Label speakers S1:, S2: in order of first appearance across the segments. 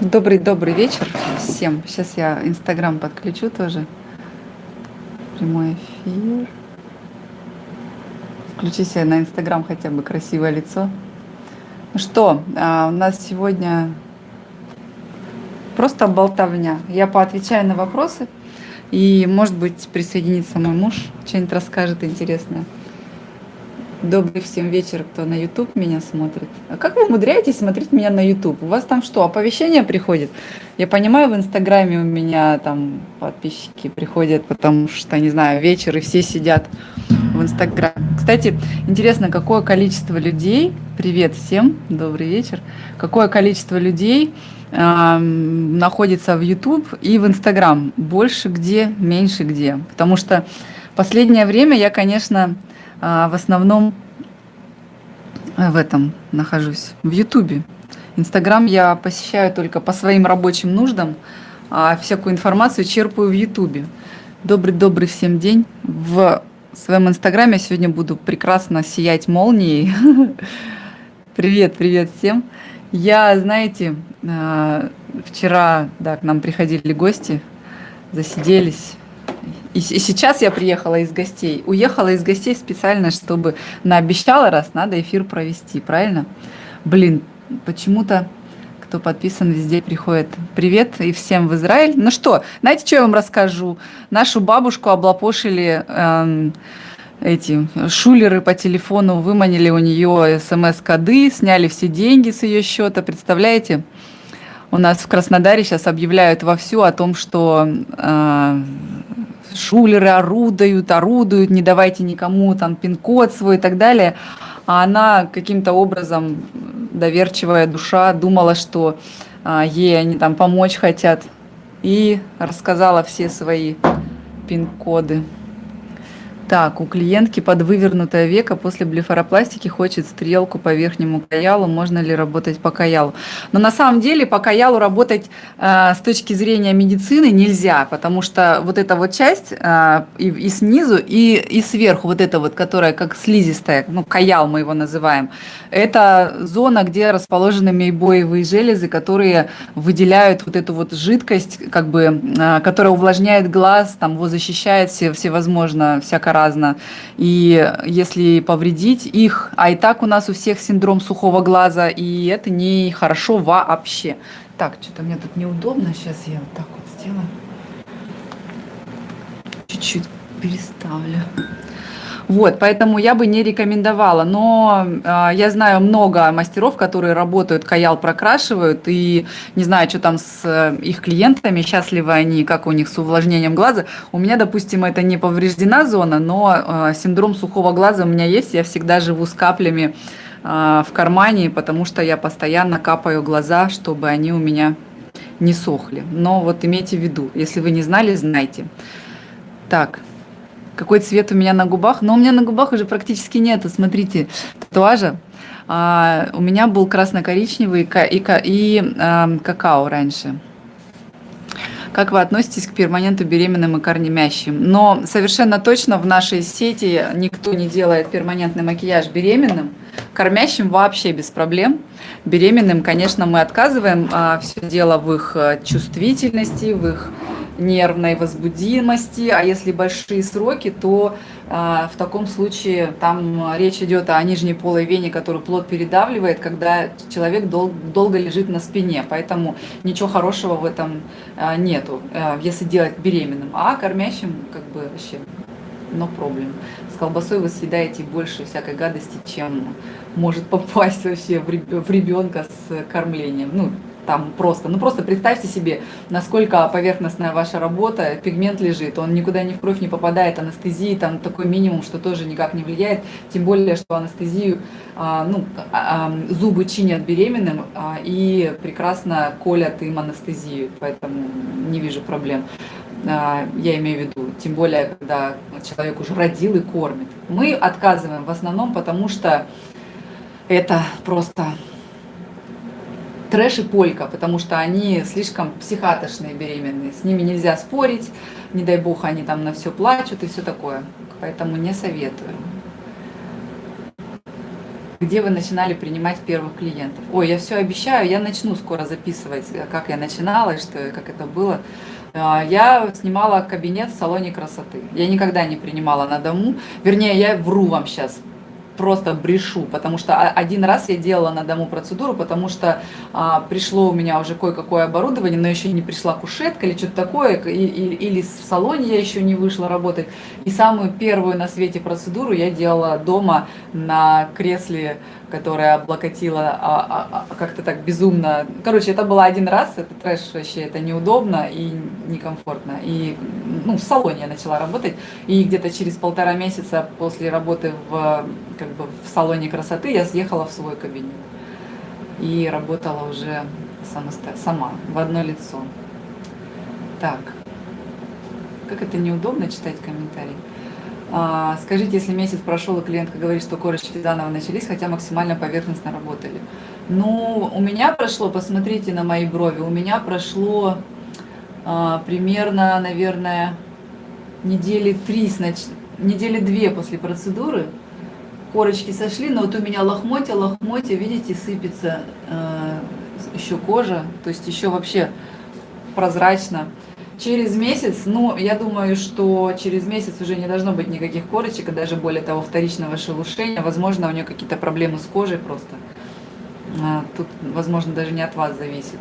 S1: Добрый-добрый вечер всем. Сейчас я Инстаграм подключу тоже. Прямой эфир. Включи себе на Инстаграм хотя бы красивое лицо. Ну что, а, у нас сегодня просто болтовня. Я поотвечаю на вопросы. И, может быть, присоединится мой муж, что-нибудь расскажет интересное. Добрый всем вечер, кто на YouTube меня смотрит. А как вы умудряетесь смотреть меня на YouTube? У вас там что, оповещения приходят? Я понимаю, в Инстаграме у меня там подписчики приходят, потому что, не знаю, вечер, и все сидят в Инстаграме. Кстати, интересно, какое количество людей, привет всем, добрый вечер, какое количество людей э, находится в YouTube и в Инстаграм? Больше где, меньше где? Потому что последнее время я, конечно, в основном э, в этом нахожусь, в Ютубе. Инстаграм я посещаю только по своим рабочим нуждам, а всякую информацию черпаю в Ютубе. Добрый-добрый всем день. В своем Инстаграме я сегодня буду прекрасно сиять молнией. Привет, привет всем. Я, знаете, э, вчера да, к нам приходили гости, засиделись, и, и сейчас я приехала из гостей. Уехала из гостей специально, чтобы наобещала раз, надо эфир провести, правильно? Блин, почему-то кто подписан, везде приходит. Привет и всем в Израиль. Ну что, знаете, что я вам расскажу? Нашу бабушку облапошили эм, эти шулеры по телефону, выманили у нее смс-коды, сняли все деньги с ее счета. Представляете? У нас в Краснодаре сейчас объявляют вовсю о том, что э, шулеры орудуют, орудуют, не давайте никому там пин-код свой и так далее. А она каким-то образом, доверчивая душа, думала, что а, ей они там помочь хотят. И рассказала все свои пин-коды. Так, у клиентки под вывернутое веко после блефаропластики хочет стрелку по верхнему каялу. Можно ли работать по каялу? Но на самом деле по каялу работать э, с точки зрения медицины нельзя, потому что вот эта вот часть э, и, и снизу, и, и сверху, вот эта вот, которая как слизистая, ну, каял мы его называем, это зона, где расположены мейбоевые железы, которые выделяют вот эту вот жидкость, как бы, э, которая увлажняет глаз, там его защищает все, всевозможно, всякое разно. И если повредить их, а и так у нас у всех синдром сухого глаза, и это не хорошо вообще. Так, что-то мне тут неудобно, сейчас я вот так вот сделаю. Чуть-чуть переставлю. Вот, поэтому я бы не рекомендовала. Но э, я знаю много мастеров, которые работают, каял прокрашивают, и не знаю, что там с э, их клиентами, счастливы они, как у них с увлажнением глаза. У меня, допустим, это не повреждена зона, но э, синдром сухого глаза у меня есть, я всегда живу с каплями э, в кармане, потому что я постоянно капаю глаза, чтобы они у меня не сохли. Но вот имейте в виду, если вы не знали, знайте. Так, какой цвет у меня на губах. Но у меня на губах уже практически нету, смотрите, татуажа. А, у меня был красно-коричневый и, и, и а, какао раньше. Как вы относитесь к перманенту беременным и кормящим? Но совершенно точно в нашей сети никто не делает перманентный макияж беременным. Кормящим вообще без проблем. Беременным, конечно, мы отказываем. А, все дело в их э, чувствительности, в их нервной возбудимости, а если большие сроки, то э, в таком случае там речь идет о нижней полой вене, которую плод передавливает, когда человек дол долго лежит на спине, поэтому ничего хорошего в этом э, нету, э, если делать беременным, а кормящим как бы вообще но проблем. С колбасой вы съедаете больше всякой гадости, чем может попасть вообще в ребенка с кормлением. Ну, там просто, ну просто представьте себе, насколько поверхностная ваша работа, пигмент лежит, он никуда ни в кровь не попадает, анестезии там такой минимум, что тоже никак не влияет, тем более, что анестезию, а, ну, а, а, зубы чинят беременным а, и прекрасно колят им анестезию, поэтому не вижу проблем. А, я имею в виду, тем более, когда человек уже родил и кормит. Мы отказываем в основном, потому что это просто трэш и полька, потому что они слишком психатошные беременные. С ними нельзя спорить, не дай бог они там на все плачут и все такое. Поэтому не советую. Где вы начинали принимать первых клиентов? Ой, я все обещаю, я начну скоро записывать, как я начинала и что, как это было. А, я снимала кабинет в салоне красоты. Я никогда не принимала на дому. Вернее, я вру вам сейчас просто брешу, потому что один раз я делала на дому процедуру, потому что а, пришло у меня уже кое-какое оборудование, но еще не пришла кушетка или что-то такое, и, или, или в салоне я еще не вышла работать. И самую первую на свете процедуру я делала дома на кресле которая облокотила а, а, а, как-то так безумно. Короче, это было один раз, это трэш вообще, это неудобно и некомфортно. И ну, в салоне я начала работать, и где-то через полтора месяца после работы в, как бы, в салоне красоты я съехала в свой кабинет. И работала уже самосто... сама, в одно лицо. Так, как это неудобно читать комментарии. А, скажите, если месяц прошел, и клиентка говорит, что корочки заново начались, хотя максимально поверхностно работали. Ну, у меня прошло, посмотрите на мои брови, у меня прошло а, примерно, наверное, недели три, недели две после процедуры. Корочки сошли, но вот у меня лохмотья, лохмотья, видите, сыпется э, еще кожа, то есть еще вообще прозрачно. Через месяц, ну, я думаю, что через месяц уже не должно быть никаких корочек, и даже более того, вторичного шелушения. Возможно, у нее какие-то проблемы с кожей просто. А, тут, возможно, даже не от вас зависит.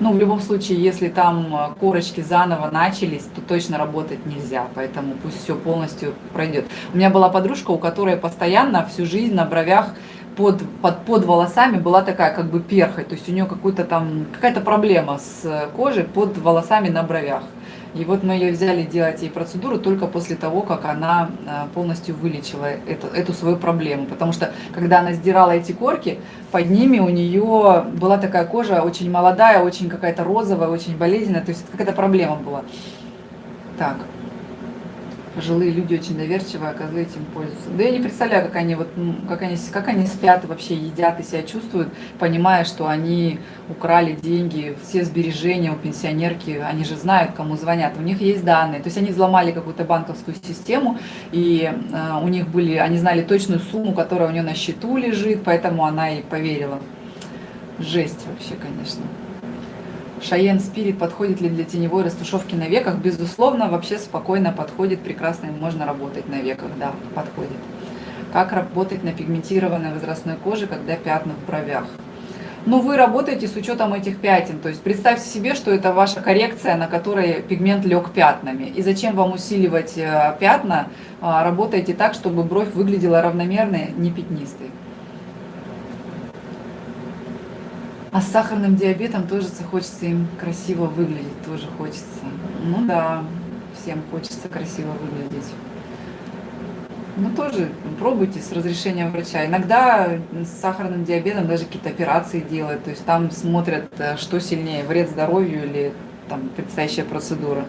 S1: Ну, в любом случае, если там корочки заново начались, то точно работать нельзя, поэтому пусть все полностью пройдет. У меня была подружка, у которой постоянно всю жизнь на бровях под, под, под волосами была такая как бы перхоть, то есть у нее какой-то там какая-то проблема с кожей под волосами на бровях. И вот мы ее взяли делать ей процедуру только после того, как она а, полностью вылечила эту, эту свою проблему. Потому что, когда она сдирала эти корки, под ними у нее была такая кожа очень молодая, очень какая-то розовая, очень болезненная. То есть какая-то проблема была. Так пожилые люди очень доверчивые, а козлы этим пользуются. Да я не представляю, как они, вот, как они, как они спят и вообще едят и себя чувствуют, понимая, что они украли деньги, все сбережения у пенсионерки, они же знают, кому звонят, у них есть данные. То есть они взломали какую-то банковскую систему, и э, у них были, они знали точную сумму, которая у нее на счету лежит, поэтому она и поверила. Жесть вообще, конечно. Шаен Спирит подходит ли для теневой растушевки на веках? Безусловно, вообще спокойно подходит, прекрасно можно работать на веках, да, подходит. Как работать на пигментированной возрастной коже, когда пятна в бровях? Ну, вы работаете с учетом этих пятен, то есть представьте себе, что это ваша коррекция, на которой пигмент лег пятнами. И зачем вам усиливать э, пятна? А, работаете так, чтобы бровь выглядела равномерной, не пятнистой. А с сахарным диабетом тоже хочется им красиво выглядеть, тоже хочется. Ну да, всем хочется красиво выглядеть. Ну тоже пробуйте с разрешения врача. Иногда с сахарным диабетом даже какие-то операции делают, то есть там смотрят, э, что сильнее, вред здоровью или там предстоящая процедура.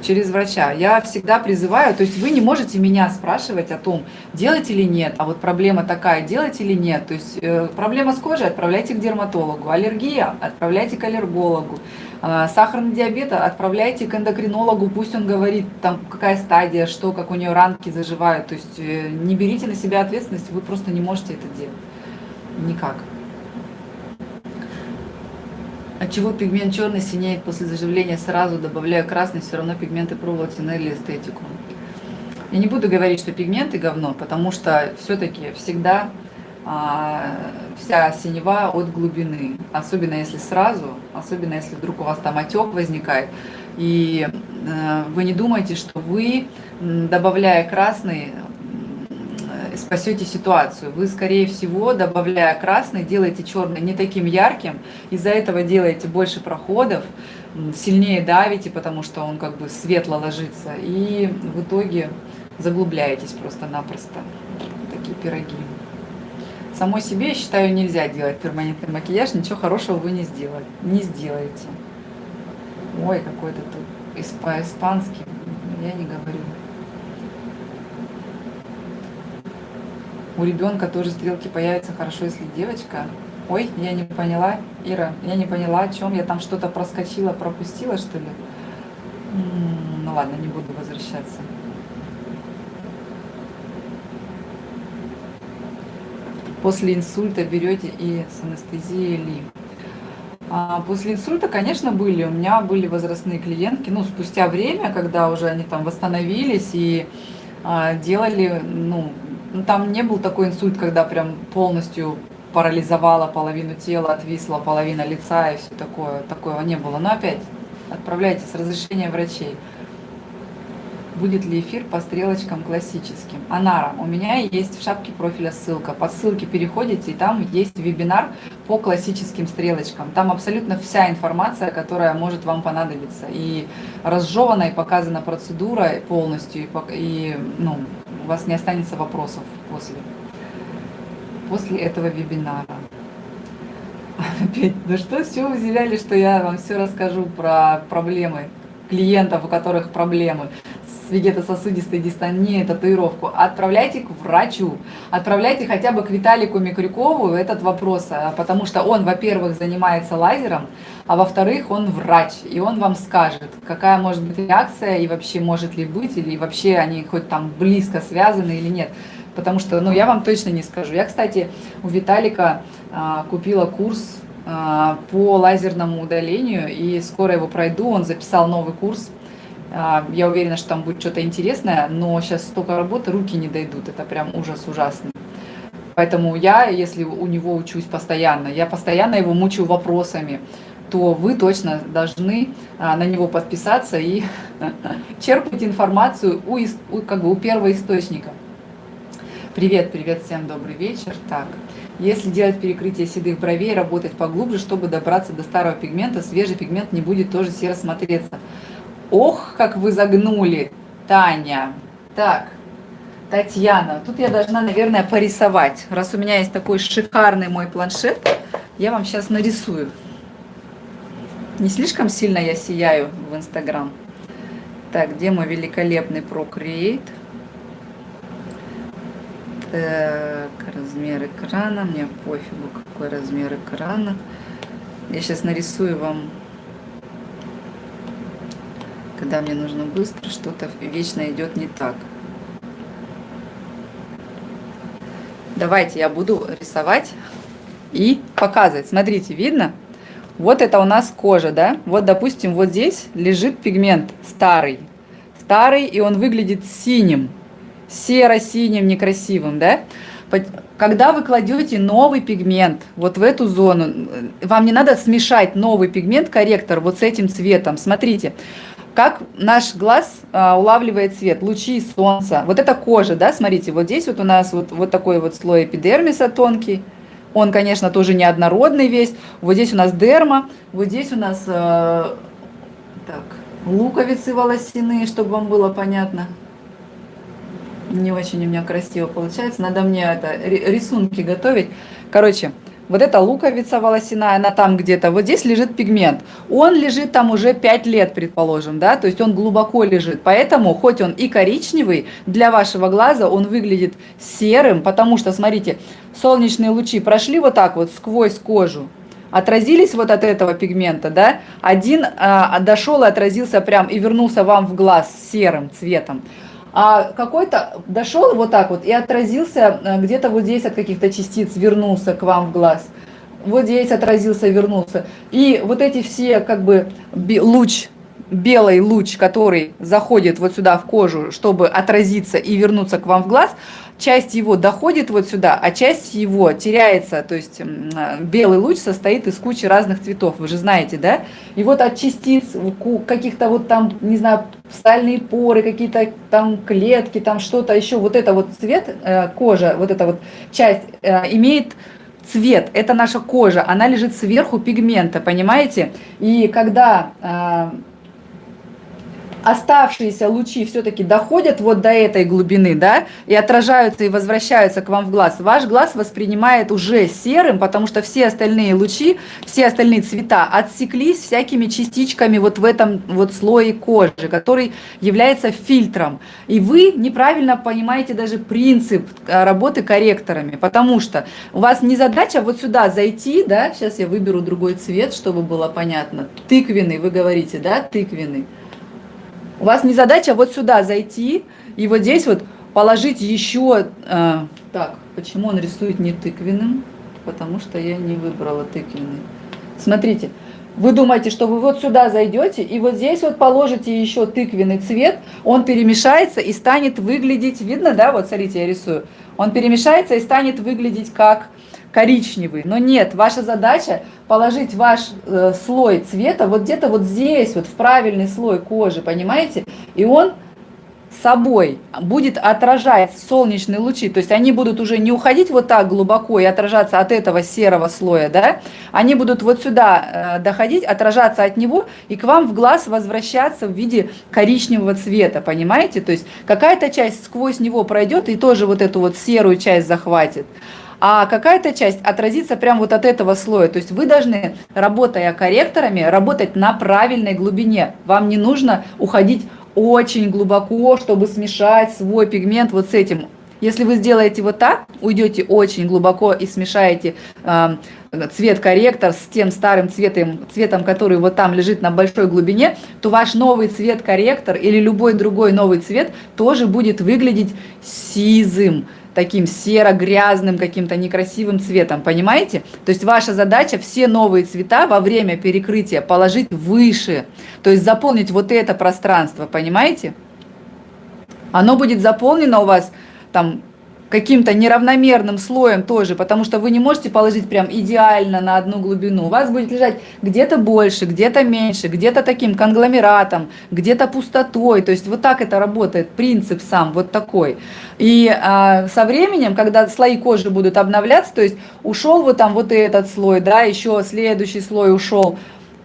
S1: Через врача. Я всегда призываю, то есть вы не можете меня спрашивать о том, делать или нет, а вот проблема такая, делать или нет. То есть э, проблема с кожей, отправляйте к дерматологу, аллергия, отправляйте к аллергологу, э, сахарный диабет, отправляйте к эндокринологу, пусть он говорит, там какая стадия, что, как у нее ранки заживают. То есть э, не берите на себя ответственность, вы просто не можете это делать. Никак. От чего пигмент черный синеет после заживления сразу, добавляя красный, все равно пигменты пробовать или эстетику. Я не буду говорить, что пигменты говно, потому что все-таки всегда а, вся синева от глубины. Особенно если сразу, особенно если вдруг у вас там отек возникает. И а, вы не думаете, что вы, добавляя красный, спасете ситуацию. Вы, скорее всего, добавляя красный, делаете черный не таким ярким, из-за этого делаете больше проходов, сильнее давите, потому что он как бы светло ложится, и в итоге заглубляетесь просто-напросто. Такие пироги. Самой себе, я считаю, нельзя делать перманентный макияж, ничего хорошего вы не сделали, не сделаете. Ой, какой-то тут испанский, я не говорю. У ребенка тоже стрелки появятся хорошо, если девочка. Ой, я не поняла, Ира, я не поняла, о чем. Я там что-то проскочила, пропустила, что ли? Ну ладно, не буду возвращаться. после инсульта берете и с анестезией ли? А после инсульта, конечно, были. У меня были возрастные клиентки, ну, спустя время, когда уже они там восстановились и а, делали, ну, там не был такой инсульт, когда прям полностью парализовала половину тела, отвисла половина лица и все такое. Такого не было. Но опять, отправляйте с разрешения врачей будет ли эфир по стрелочкам классическим. Анара, у меня есть в шапке профиля ссылка. По ссылке переходите, и там есть вебинар по классическим стрелочкам. Там абсолютно вся информация, которая может вам понадобиться. И разжевана, и показана процедура полностью, и, и ну, у вас не останется вопросов после, после этого вебинара. Опять, ну что, вы взяли, что я вам все расскажу про проблемы клиентов, у которых проблемы с вегетососудистой дистонией, татуировку, отправляйте к врачу, отправляйте хотя бы к Виталику Микрюкову этот вопрос, а, потому что он, во-первых, занимается лазером, а во-вторых, он врач, и он вам скажет, какая может быть реакция, и вообще может ли быть, или вообще они хоть там близко связаны или нет. Потому что, ну, я вам точно не скажу. Я, кстати, у Виталика а, купила курс а, по лазерному удалению, и скоро его пройду. Он записал новый курс я уверена, что там будет что-то интересное, но сейчас столько работы, руки не дойдут. Это прям ужас ужасный. Поэтому я, если у него учусь постоянно, я постоянно его мучаю вопросами, то вы точно должны а, на него подписаться и черпать информацию у, у, как бы, у первого источника. Привет, привет, всем добрый вечер. Так, если делать перекрытие седых бровей, работать поглубже, чтобы добраться до старого пигмента, свежий пигмент не будет тоже серо смотреться. Ох, как вы загнули, Таня. Так, Татьяна, тут я должна, наверное, порисовать. Раз у меня есть такой шикарный мой планшет, я вам сейчас нарисую. Не слишком сильно я сияю в Инстаграм. Так, где мой великолепный Procreate? Так, размер экрана. Мне пофигу, какой размер экрана. Я сейчас нарисую вам когда мне нужно быстро, что-то вечно идет не так. Давайте я буду рисовать и показывать. Смотрите, видно? Вот это у нас кожа, да? Вот, допустим, вот здесь лежит пигмент старый. Старый, и он выглядит синим. Серо-синим, некрасивым, да? Когда вы кладете новый пигмент вот в эту зону, вам не надо смешать новый пигмент, корректор, вот с этим цветом. Смотрите, как наш глаз а, улавливает свет, лучи солнца. Вот это кожа, да, смотрите, вот здесь вот у нас вот, вот такой вот слой эпидермиса тонкий. Он, конечно, тоже неоднородный весь. Вот здесь у нас дерма, вот здесь у нас э, так, луковицы волосяные, чтобы вам было понятно. Не очень у меня красиво получается. Надо мне это рисунки готовить. Короче, вот эта луковица волосяная, она там где-то, вот здесь лежит пигмент. Он лежит там уже 5 лет, предположим, да, то есть он глубоко лежит. Поэтому, хоть он и коричневый, для вашего глаза он выглядит серым, потому что, смотрите, солнечные лучи прошли вот так вот сквозь кожу, отразились вот от этого пигмента, да, один а, дошел и отразился прям и вернулся вам в глаз серым цветом а какой-то дошел вот так вот и отразился э, где-то вот здесь от каких-то частиц, вернулся к вам в глаз. Вот здесь отразился, вернулся. И вот эти все как бы луч, белый луч, который заходит вот сюда в кожу, чтобы отразиться и вернуться к вам в глаз – часть его доходит вот сюда, а часть его теряется. То есть белый луч состоит из кучи разных цветов, вы же знаете, да? И вот от частиц каких-то вот там, не знаю, стальные поры, какие-то там клетки, там что-то еще, вот это вот цвет э, кожа, вот эта вот часть э, имеет цвет, это наша кожа, она лежит сверху пигмента, понимаете? И когда э, оставшиеся лучи все-таки доходят вот до этой глубины, да, и отражаются и возвращаются к вам в глаз, ваш глаз воспринимает уже серым, потому что все остальные лучи, все остальные цвета отсеклись всякими частичками вот в этом вот слое кожи, который является фильтром. И вы неправильно понимаете даже принцип э, работы корректорами, потому что у вас не задача вот сюда зайти, да, сейчас я выберу другой цвет, чтобы было понятно, тыквенный, вы говорите, да, тыквенный. У вас не задача вот сюда зайти и вот здесь вот положить еще... Э, так, почему он рисует не тыквенным? Потому что я не выбрала тыквенный. Смотрите, вы думаете, что вы вот сюда зайдете, и вот здесь вот положите еще тыквенный цвет, он перемешается и станет выглядеть, видно, да, вот смотрите, я рисую, он перемешается и станет выглядеть как коричневый. Но нет, ваша задача положить ваш э, слой цвета вот где-то вот здесь, вот в правильный слой кожи, понимаете? И он собой будет отражать солнечные лучи, то есть они будут уже не уходить вот так глубоко и отражаться от этого серого слоя, да, они будут вот сюда э, доходить, отражаться от него и к вам в глаз возвращаться в виде коричневого цвета, понимаете, то есть какая-то часть сквозь него пройдет и тоже вот эту вот серую часть захватит, а какая-то часть отразится прямо вот от этого слоя. То есть вы должны, работая корректорами, работать на правильной глубине. Вам не нужно уходить очень глубоко, чтобы смешать свой пигмент вот с этим. Если вы сделаете вот так, уйдете очень глубоко и смешаете э, цвет-корректор с тем старым цветом, цветом, который вот там лежит на большой глубине, то ваш новый цвет-корректор или любой другой новый цвет тоже будет выглядеть сизым таким серо-грязным, каким-то некрасивым цветом, понимаете? То есть ваша задача все новые цвета во время перекрытия положить выше, то есть заполнить вот это пространство, понимаете? Оно будет заполнено у вас там каким-то неравномерным слоем тоже, потому что вы не можете положить прям идеально на одну глубину. У вас будет лежать где-то больше, где-то меньше, где-то таким конгломератом, где-то пустотой. То есть вот так это работает, принцип сам вот такой. И а, со временем, когда слои кожи будут обновляться, то есть ушел вот там вот этот слой, да, еще следующий слой ушел,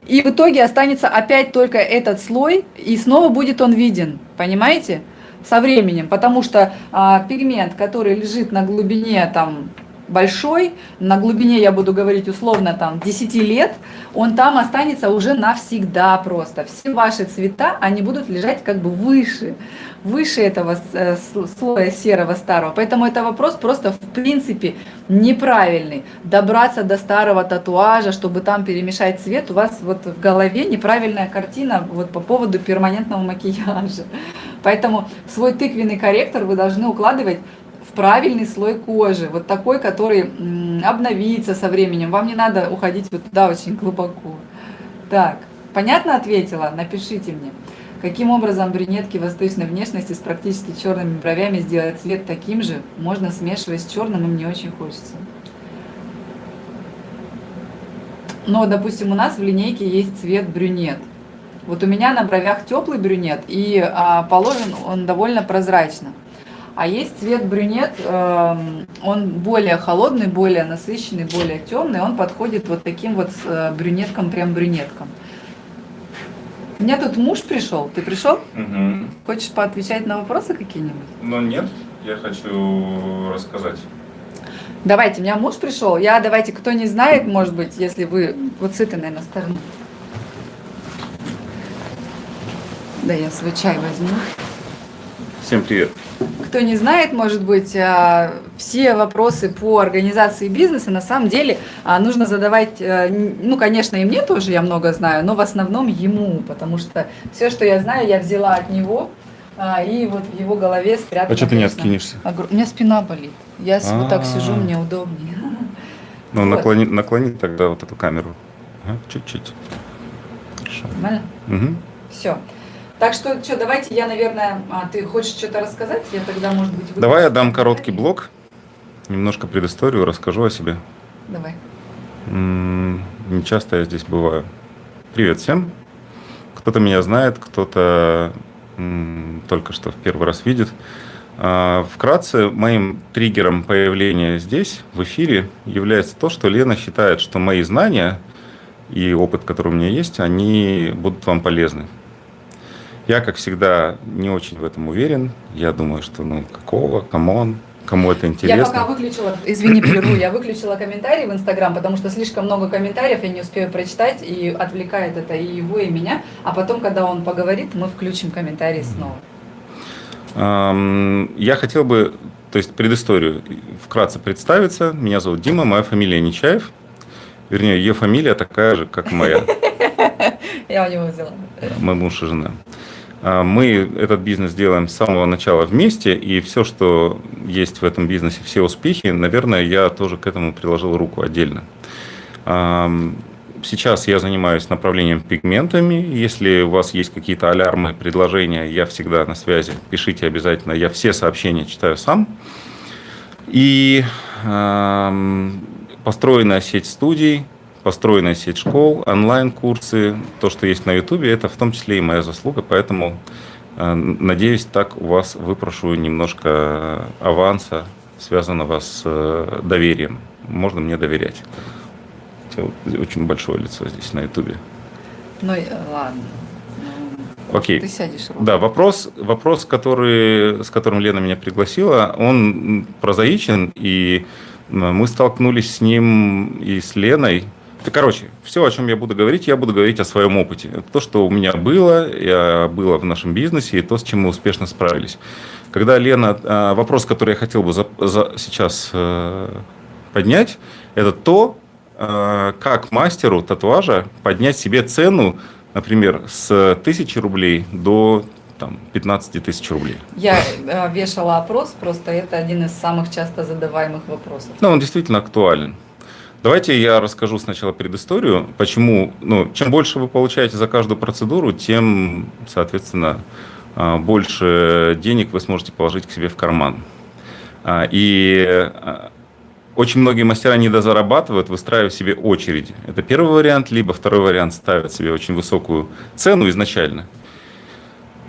S1: и в итоге останется опять только этот слой, и снова будет он виден, понимаете? Со временем, потому что а, пигмент, который лежит на глубине там большой, на глубине, я буду говорить условно, там 10 лет, он там останется уже навсегда просто. Все ваши цвета, они будут лежать как бы выше, выше этого э, слоя серого старого. Поэтому это вопрос просто в принципе неправильный. Добраться до старого татуажа, чтобы там перемешать цвет, у вас вот в голове неправильная картина вот по поводу перманентного макияжа. Поэтому свой тыквенный корректор вы должны укладывать правильный слой кожи, вот такой, который обновится со временем. Вам не надо уходить вот туда очень глубоко. Так, понятно ответила? Напишите мне. Каким образом брюнетки восточной внешности с практически черными бровями сделать цвет таким же? Можно смешивать с черным, и мне очень хочется. Но, допустим, у нас в линейке есть цвет брюнет. Вот у меня на бровях теплый брюнет, и а, положен он довольно прозрачно. А есть цвет брюнет, эм, он более холодный, более насыщенный, более темный, он подходит вот таким вот э, брюнеткам, прям брюнеткам. У меня тут муж пришел, ты пришел?
S2: Угу.
S1: Хочешь поотвечать на вопросы какие-нибудь?
S2: Ну нет, я хочу рассказать.
S1: Давайте, у меня муж пришел. Я, давайте, кто не знает, может быть, если вы вот с этой, наверное, стороны. Да, я свой чай возьму.
S2: Всем привет.
S1: Кто не знает, может быть, а, все вопросы по организации бизнеса на самом деле а, нужно задавать, э, ну, конечно, и мне тоже, я много знаю, но в основном ему, потому что все, что я знаю, я взяла от него, а, и вот в его голове спрятала.
S2: А что ты не откинешься?
S1: У меня спина болит. Я вот так сижу, мне удобнее.
S2: Ну, наклони, наклони тогда вот эту камеру. Чуть-чуть.
S1: Нормально? Угу. Все. Так что, что, давайте я, наверное, а, ты хочешь что-то рассказать? Я тогда, может быть,
S2: Давай я дам короткий блок, немножко предысторию, расскажу о себе.
S1: Давай.
S2: не часто я здесь бываю. Привет всем. Кто-то меня знает, кто-то только что в первый раз видит. А, вкратце, моим триггером появления здесь, в эфире, является то, что Лена считает, что мои знания и опыт, который у меня есть, они будут вам полезны. Я, как всегда, не очень в этом уверен. Я думаю, что ну какого, come on, кому это интересно.
S1: Я пока выключила, извини, прерву, я выключила комментарии в Инстаграм, потому что слишком много комментариев, я не успею прочитать, и отвлекает это и его, и меня. А потом, когда он поговорит, мы включим комментарии снова.
S2: Я хотел бы, то есть предысторию вкратце представиться. Меня зовут Дима, моя фамилия Нечаев. Вернее, ее фамилия такая же, как моя.
S1: Я у него взяла.
S2: Мой муж и жена. А, мы этот бизнес делаем с самого начала вместе, и все, что есть в этом бизнесе, все успехи, наверное, я тоже к этому приложил руку отдельно. Сейчас я занимаюсь направлением пигментами. Если у вас есть какие-то алярмы, предложения, я всегда на связи. Пишите обязательно. Я все сообщения читаю сам. И построенная сеть студий, построенная сеть школ, онлайн-курсы, то, что есть на YouTube, это в том числе и моя заслуга, поэтому э, надеюсь, так у вас выпрошу немножко аванса, связанного с э, доверием. Можно мне доверять. Очень большое лицо здесь на YouTube.
S1: Ну, ладно.
S2: Ну, Окей. Ты сядешь. Ровно. Да, вопрос, вопрос который, с которым Лена меня пригласила, он прозаичен, и мы столкнулись с ним и с Леной Короче, все, о чем я буду говорить, я буду говорить о своем опыте. Это то, что у меня было, я было в нашем бизнесе, и то, с чем мы успешно справились. Когда Лена, а, вопрос, который я хотел бы за, за, сейчас э, поднять, это то, э, как мастеру татуажа поднять себе цену, например, с 1000 рублей до там, 15 тысяч рублей.
S1: Я вешала опрос, просто это один из самых часто задаваемых вопросов.
S2: Ну, он действительно актуален. Давайте я расскажу сначала предысторию, почему, ну, чем больше вы получаете за каждую процедуру, тем, соответственно, а, больше денег вы сможете положить к себе в карман. А, и а, очень многие мастера недозарабатывают, выстраивая себе очереди. Это первый вариант, либо второй вариант ставят себе очень высокую цену изначально.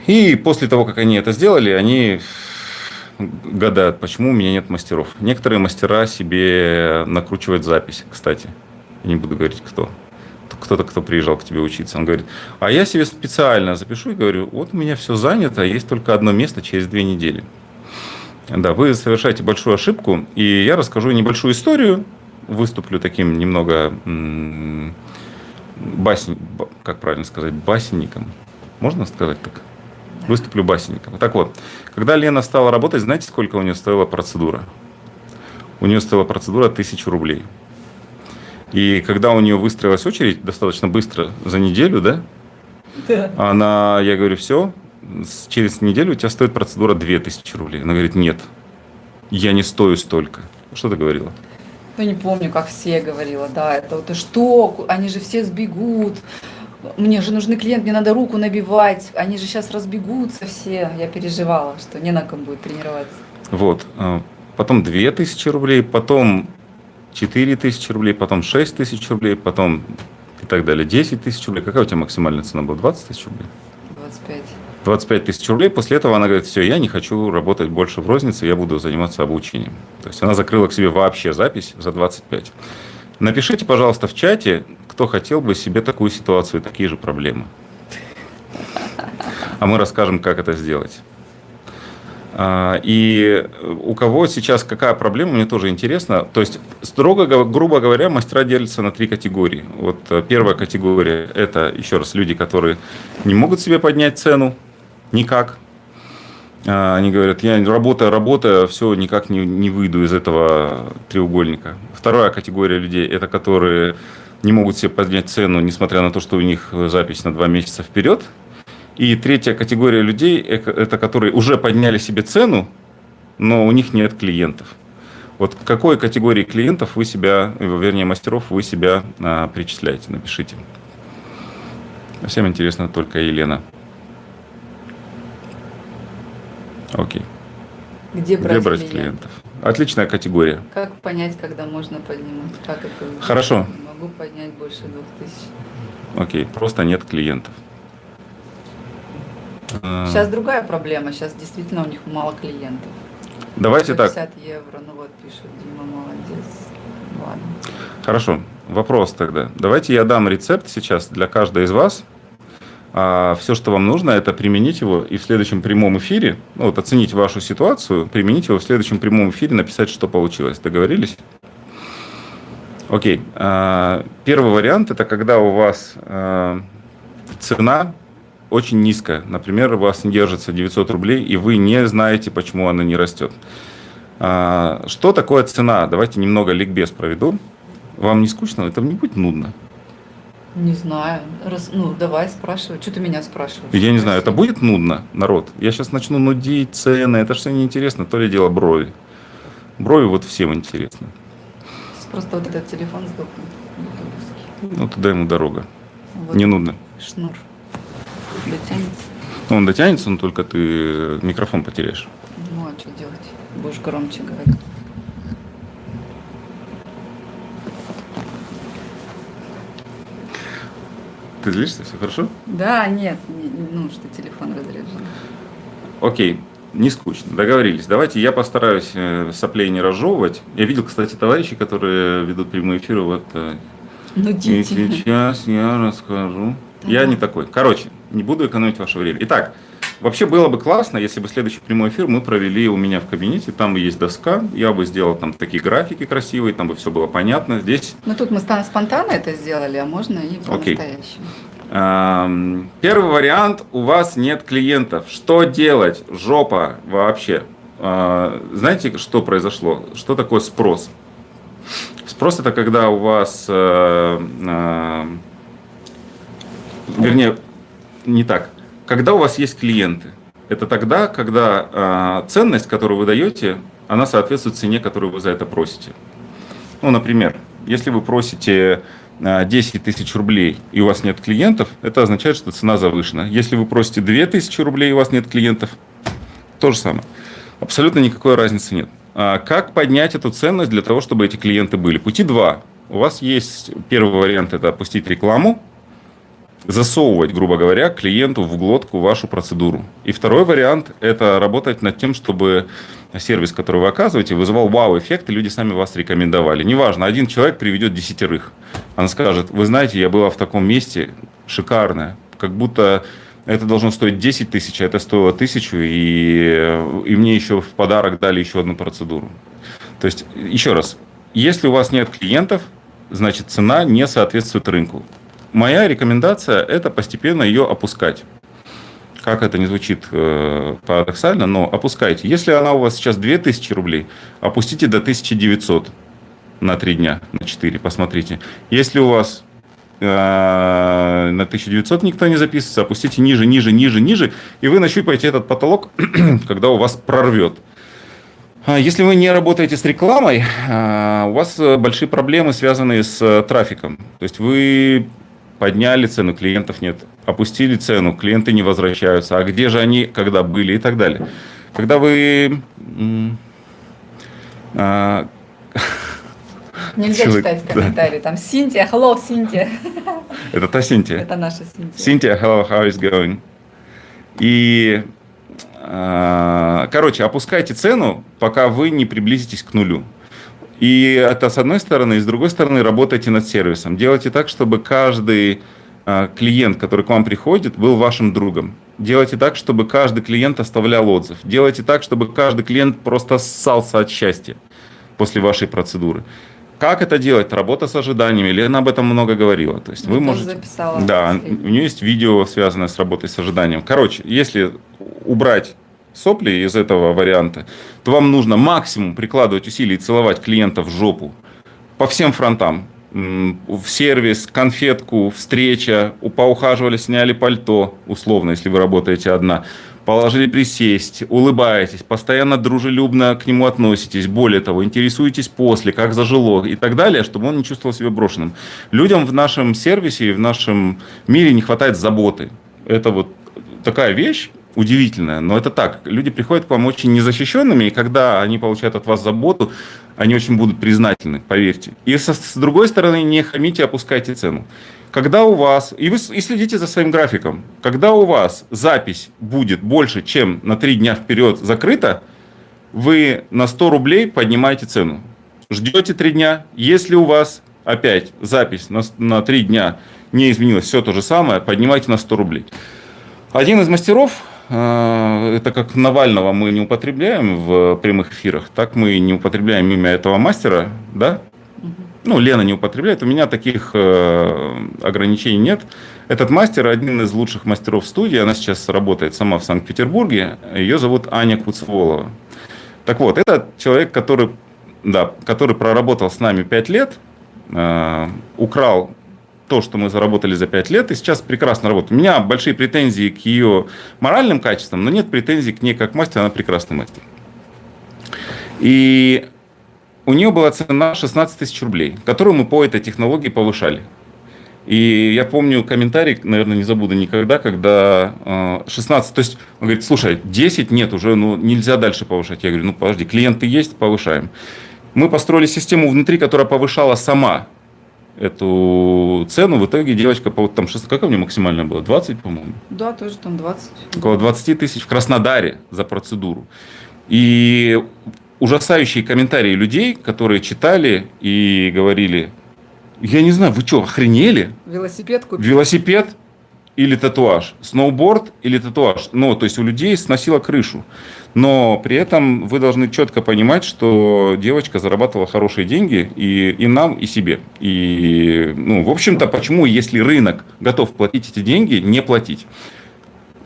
S2: И после того, как они это сделали, они гадают, почему у меня нет мастеров. Некоторые мастера себе накручивают запись, кстати. Я не буду говорить, кто. Кто-то, кто приезжал к тебе учиться, он говорит, а я себе специально запишу и говорю, вот у меня все занято, есть только одно место через две недели. Да, вы совершаете большую ошибку, и я расскажу небольшую историю, выступлю таким немного басень, как правильно сказать, басенником. Можно сказать так? Выступлю басенником. Так вот, когда Лена стала работать, знаете, сколько у нее стоила процедура? У нее стоила процедура тысячу рублей. И когда у нее выстроилась очередь достаточно быстро, за неделю, да? Да. Она, я говорю, все, через неделю у тебя стоит процедура 2000 рублей. Она говорит, нет, я не стою столько. Что ты говорила?
S1: Ну, не помню, как все говорила, да, это вот, что, они же все сбегут, мне же нужны клиент, мне надо руку набивать, они же сейчас разбегутся все. Я переживала, что не на ком будет тренироваться.
S2: Вот. А, потом 2000 рублей, потом 4000 рублей, потом 6000 рублей, потом и так далее. 10 тысяч рублей. Какая у тебя максимальная цена была? 20 тысяч рублей?
S1: 25.
S2: 25 тысяч рублей. После этого она говорит, все, я не хочу работать больше в рознице, я буду заниматься обучением. То есть она закрыла к себе вообще запись за 25. Напишите, пожалуйста, в чате, кто хотел бы себе такую ситуацию, такие же проблемы. А мы расскажем, как это сделать. А, и у кого сейчас какая проблема, мне тоже интересно. То есть, строго, грубо говоря, мастера делятся на три категории. Вот э, первая категория – это, еще раз, люди, которые не могут себе поднять цену никак. А, они говорят, я работаю, работаю, все, никак не, не выйду из этого треугольника. Вторая категория людей – это которые не могут себе поднять цену, несмотря на то, что у них запись на два месяца вперед. И третья категория людей – это которые уже подняли себе цену, но у них нет клиентов. Вот к какой категории клиентов вы себя, вернее, мастеров вы себя а, причисляете? Напишите. Всем интересно только Елена. Окей.
S1: Где брать,
S2: Где брать клиентов? клиентов? Отличная категория.
S1: Как понять, когда можно поднимать? Как это?
S2: Хорошо.
S1: Могу поднять больше двух тысяч.
S2: Окей, просто нет клиентов.
S1: Сейчас другая проблема. Сейчас действительно у них мало клиентов.
S2: Давайте 50
S1: так. 50 евро. Ну вот пишут, Дима, молодец. Ладно.
S2: Хорошо. Вопрос тогда. Давайте я дам рецепт сейчас для каждой из вас а все, что вам нужно, это применить его и в следующем прямом эфире, ну, вот оценить вашу ситуацию, применить его в следующем прямом эфире, написать, что получилось. Договорились? Окей. А, первый вариант – это когда у вас а, цена очень низкая. Например, у вас держится 900 рублей, и вы не знаете, почему она не растет. А, что такое цена? Давайте немного ликбез проведу. Вам не скучно? Это не будет нудно.
S1: Не знаю. Раз, ну, давай спрашивай. Что ты меня спрашиваешь?
S2: Я не знаю, это будет нудно, народ? Я сейчас начну нудить цены, это все неинтересно, то ли дело брови. Брови вот всем интересны.
S1: Просто вот этот телефон сдохнет.
S2: Ну, туда ему дорога.
S1: Вот
S2: Не нудно.
S1: Шнур. Дотянется.
S2: Ну, он дотянется, но только ты микрофон потеряешь.
S1: Ну, а что делать? Будешь громче говорить.
S2: Ты злишься, все хорошо?
S1: Да, нет, не- ну, что телефон разряжен.
S2: Окей, не скучно, договорились. Давайте я постараюсь э, соплей не разжевывать. Я видел, кстати, товарищей, которые ведут прямые эфиры вот так.
S1: Ну,
S2: И
S1: дети.
S2: сейчас я расскажу. Я
S1: Ага.
S2: не такой. Короче, не буду экономить ваше время. Итак, вообще было бы классно, если бы следующий прямой эфир мы провели у меня в кабинете. Там есть доска, я бы сделал там такие графики красивые, там бы все было понятно. Здесь
S1: Ну, тут мы спонтанно это сделали, а можно и по-настоящему.
S2: Первый вариант, у вас нет клиентов. Что делать? Жопа вообще. Э, Знаете, что произошло? Что такое спрос? Спрос это когда у вас, э, э, вернее, не так. Когда у вас есть клиенты. Это тогда, когда э, ценность, которую вы даете, она соответствует цене, которую вы за это просите. Ну, например, если вы просите а, 10 тысяч рублей и у вас нет клиентов, это означает, что цена завышена. Если вы просите 2 тысячи рублей и у вас нет клиентов, то же самое. Абсолютно никакой разницы нет. А Как поднять эту ценность для того, чтобы эти клиенты были? Пути два. У вас есть первый вариант – это опустить рекламу, засовывать, грубо говоря, клиенту в глотку вашу процедуру. И второй вариант – это работать над тем, чтобы сервис, который вы оказываете, вызывал вау-эффект, и люди сами вас рекомендовали. Неважно, один человек приведет десятерых. Она скажет, вы знаете, я была в таком месте, шикарное, как будто это должно стоить 10 тысяч, а это стоило тысячу, и, и мне еще в подарок дали еще одну процедуру. То есть, еще раз, если у вас нет клиентов, значит цена не соответствует рынку. Моя рекомендация – это постепенно ее опускать. Как это не звучит э, парадоксально, но опускайте. Если она у вас сейчас 2000 рублей, опустите до 1900 на 3 дня, на 4, посмотрите. Если у вас э, на 1900 никто не записывается, опустите ниже, ниже, ниже, ниже, и вы нащупаете этот потолок, когда у вас прорвет. А Если вы не работаете с рекламой, а, у вас э, большие проблемы, связанные с э, трафиком. То есть вы подняли цену, клиентов нет. Опустили цену, клиенты не возвращаются. А где же они, когда были и так далее. Когда вы... а,
S1: Нельзя
S2: Человек,
S1: читать
S2: да.
S1: комментарии. Там Синтия, hello, Синтия.
S2: Это та Синтия.
S1: Это наша Синтия.
S2: Cynthia, hello, how is going? И, а, короче, опускайте цену, пока вы не приблизитесь к нулю. И это с одной стороны, и с другой стороны работайте над сервисом. Делайте так, чтобы каждый а, клиент, который к вам приходит, был вашим другом. Делайте так, чтобы каждый клиент оставлял отзыв. Делайте так, чтобы каждый клиент просто ссался от счастья после вашей процедуры. Как это делать? Работа с ожиданиями. Лена об этом много говорила. То есть
S1: Я
S2: вы можете...
S1: записала
S2: Да, у нее есть видео, связанное с работой с ожиданием. Короче, если убрать сопли из этого варианта, то вам нужно максимум прикладывать усилий и целовать клиента в жопу по всем фронтам. В сервис, конфетку, встреча, поухаживали, сняли пальто, условно, если вы работаете одна, положили присесть, улыбаетесь, постоянно дружелюбно к нему относитесь, более того, интересуетесь после, как зажило и так далее, чтобы он не чувствовал себя брошенным. Людям в нашем сервисе и в нашем мире не хватает заботы. Это вот такая вещь, удивительная, но это так. Люди приходят к вам очень незащищенными, и когда они получают от вас заботу, они очень будут признательны, поверьте. И со- с другой стороны, не хамите, опускайте цену. Когда у вас, и вы и следите за своим графиком, когда у вас запись будет больше, чем на 3 дня вперед закрыта, вы на 100 рублей поднимаете цену. Ждете 3 дня. Если у вас опять запись на, на 3 дня не изменилась, все то же самое, поднимайте на 100 рублей. Один из мастеров, это как Навального мы не употребляем в прямых эфирах, так мы не употребляем имя этого мастера, да? Ну, Лена не употребляет, у меня таких э, ограничений нет. Этот мастер один из лучших мастеров студии, она сейчас работает сама в Санкт-Петербурге, ее зовут Аня Куцеволова. Так вот, это человек, который, да, который проработал с нами 5 лет, э, украл то, что мы заработали за 5 лет, и сейчас прекрасно работает. У меня большие претензии к ее моральным качествам, но нет претензий к ней как мастер, она прекрасный мастер. И у нее была цена 16 тысяч рублей, которую мы по этой технологии повышали. И я помню комментарий, наверное, не забуду никогда, когда 16, э, то есть он говорит, слушай, 10 нет, уже ну, нельзя дальше повышать. Я говорю, ну подожди, клиенты есть, повышаем. Мы построили систему внутри, которая повышала сама эту цену. В итоге девочка, там, как у меня максимально было? 20, по-моему?
S1: Да, тоже там 20.
S2: Около 20 тысяч в Краснодаре за процедуру. И ужасающие комментарии людей, которые читали и говорили, я не знаю, вы что, охренели?
S1: Велосипед купить.
S2: Велосипед или татуаж, сноуборд или татуаж. Ну, то есть у людей сносило крышу. Но при этом вы должны четко понимать, что девочка зарабатывала хорошие деньги и, и нам, и себе. И, ну, в общем-то, почему, если рынок готов платить эти деньги, не платить?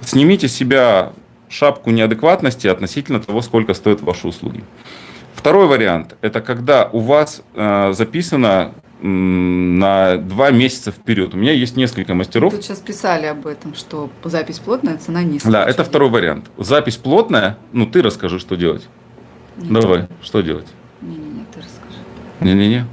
S2: Снимите с себя шапку неадекватности относительно того, сколько стоят ваши услуги. Второй вариант – это когда у вас э, записано на два месяца вперед. У меня есть несколько мастеров.
S1: Тут сейчас писали об этом, что запись плотная, цена низкая.
S2: Да, это второй вариант. Запись плотная, ну ты расскажи, что делать. Нет. Давай, что делать?
S1: Не-не-не, ты расскажи.
S2: Не-не-не.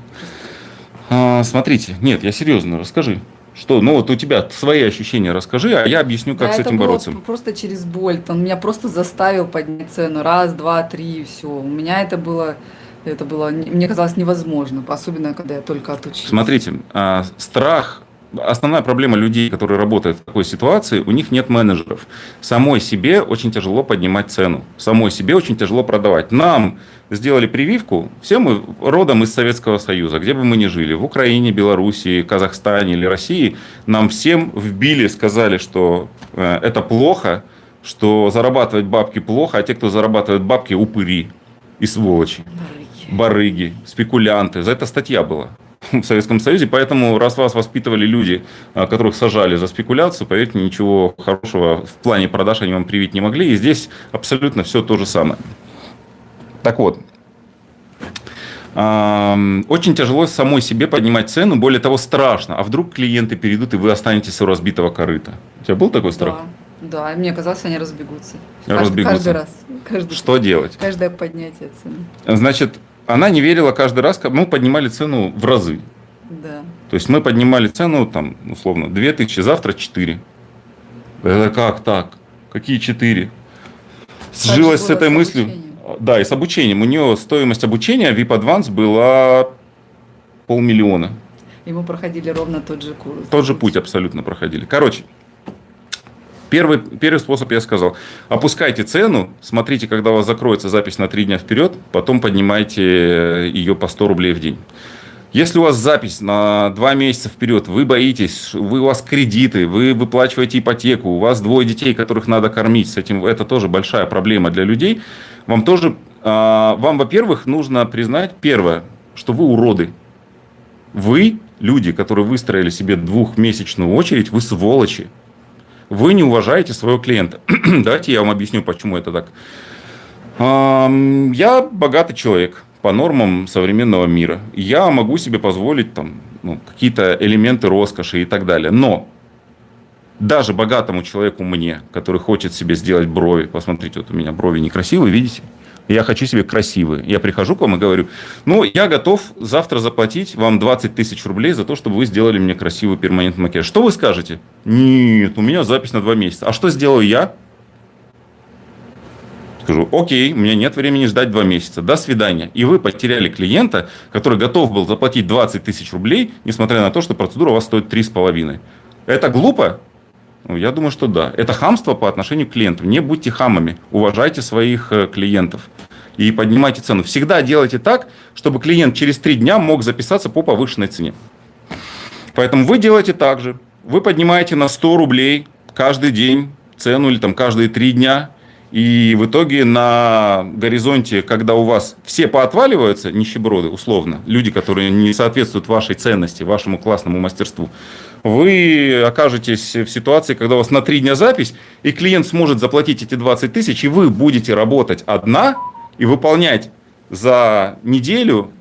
S2: А, смотрите, нет, я серьезно, расскажи. Что, ну вот у тебя свои ощущения расскажи, а я объясню, как да, с этим
S1: было
S2: бороться.
S1: Просто через боль. Он меня просто заставил поднять цену. Раз, два, три, и все. У меня это было это было, мне казалось, невозможно, особенно когда я только отучилась.
S2: Смотрите, а, страх основная проблема людей, которые работают в такой ситуации, у них нет менеджеров. Самой себе очень тяжело поднимать цену. Самой себе очень тяжело продавать. Нам сделали прививку, все мы родом из Советского Союза, где бы мы ни жили, в Украине, Белоруссии, Казахстане или России, нам всем вбили, сказали, что э, это плохо, что зарабатывать бабки плохо, а те, кто зарабатывает бабки, упыри и сволочи барыги, спекулянты. За это статья была в Советском Союзе. Поэтому, раз вас воспитывали люди, а, которых сажали за спекуляцию, поверьте, ничего хорошего в плане продаж они вам привить не могли. И здесь абсолютно все то же самое. Так вот, очень тяжело самой себе поднимать цену, более того, страшно. А вдруг клиенты перейдут, и вы останетесь у разбитого корыта? У тебя был такой страх?
S1: Да, да. мне казалось, они разбегутся.
S2: разбегутся.
S1: Каждый раз. Каждый,
S2: Что делать?
S1: Каждое поднятие цены.
S2: Значит, она не верила каждый раз, мы поднимали цену в разы.
S1: Да.
S2: То есть мы поднимали цену, там, условно, 2000, завтра 4. Это как так? Какие 4? Сжилась с этой с мыслью. Да, и с обучением. У нее стоимость обучения VIP Advance была полмиллиона.
S1: И мы проходили ровно тот же курс.
S2: Тот же путь абсолютно проходили. Короче, Первый, первый способ я сказал. Опускайте цену, смотрите, когда у вас закроется запись на три дня вперед, потом поднимайте ее по 100 рублей в день. Если у вас запись на два месяца вперед, вы боитесь, вы, у вас кредиты, вы выплачиваете ипотеку, у вас двое детей, которых надо кормить, с этим это тоже большая проблема для людей. Вам тоже, а, вам, во-первых, нужно признать, первое, что вы уроды. Вы, люди, которые выстроили себе двухмесячную очередь, вы сволочи вы не уважаете своего клиента. Давайте я вам объясню, почему это так. Я богатый человек по нормам современного мира. Я могу себе позволить там, ну, какие-то элементы роскоши и так далее. Но даже богатому человеку мне, который хочет себе сделать брови, посмотрите, вот у меня брови некрасивые, видите? Я хочу себе красивые. Я прихожу к вам и говорю, ну, я готов завтра заплатить вам 20 тысяч рублей за то, чтобы вы сделали мне красивый перманентный макияж. Что вы скажете? Нет, у меня запись на два месяца. А что сделаю я? Скажу, окей, у меня нет времени ждать два месяца. До свидания. И вы потеряли клиента, который готов был заплатить 20 тысяч рублей, несмотря на то, что процедура у вас стоит 3,5. Это глупо? Ну, я думаю, что да. Это хамство по отношению к клиенту. Не будьте хамами. Уважайте своих э, клиентов. И поднимайте цену. Всегда делайте так, чтобы клиент через три дня мог записаться по повышенной цене. Поэтому вы делаете так же. Вы поднимаете на 100 рублей каждый день цену или там каждые три дня. И в итоге на горизонте, когда у вас все поотваливаются, нищеброды условно, люди, которые не соответствуют вашей ценности, вашему классному мастерству, вы окажетесь в ситуации, когда у вас на три дня запись, и клиент сможет заплатить эти 20 тысяч, и вы будете работать одна и выполнять за неделю